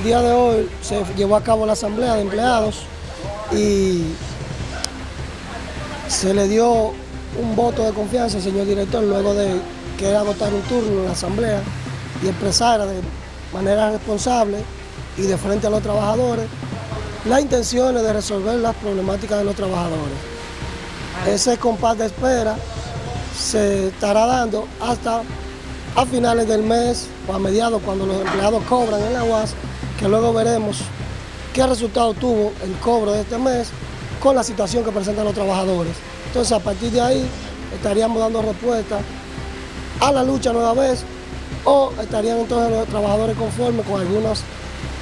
El día de hoy se llevó a cabo la asamblea de empleados y se le dio un voto de confianza al señor director luego de que agotar un turno en la asamblea y expresara de manera responsable y de frente a los trabajadores las intenciones de resolver las problemáticas de los trabajadores. Ese compás de espera se estará dando hasta a finales del mes o a mediados cuando los empleados cobran en la UAS, que luego veremos qué resultado tuvo el cobro de este mes con la situación que presentan los trabajadores. Entonces a partir de ahí estaríamos dando respuesta a la lucha nueva vez o estarían entonces los trabajadores conformes con algunos,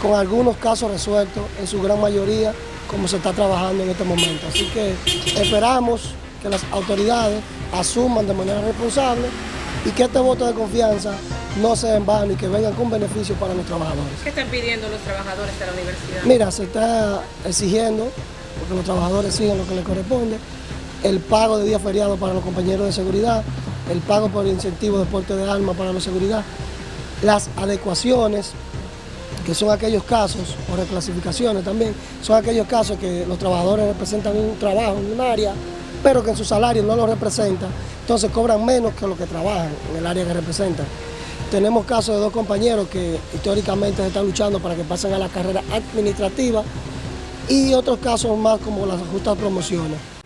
con algunos casos resueltos, en su gran mayoría, como se está trabajando en este momento. Así que esperamos que las autoridades asuman de manera responsable y que este voto de confianza no sea en vano y que vengan con beneficio para los trabajadores. ¿Qué están pidiendo los trabajadores de la universidad? Mira, se está exigiendo, porque los trabajadores siguen lo que les corresponde, el pago de días feriados para los compañeros de seguridad, el pago por incentivo de porte de armas para la seguridad, las adecuaciones, que son aquellos casos, o reclasificaciones también, son aquellos casos que los trabajadores representan un trabajo en un área, pero que en su salario no lo representan, entonces cobran menos que los que trabajan en el área que representan. Tenemos casos de dos compañeros que históricamente están luchando para que pasen a la carrera administrativa y otros casos más como las justas promociones.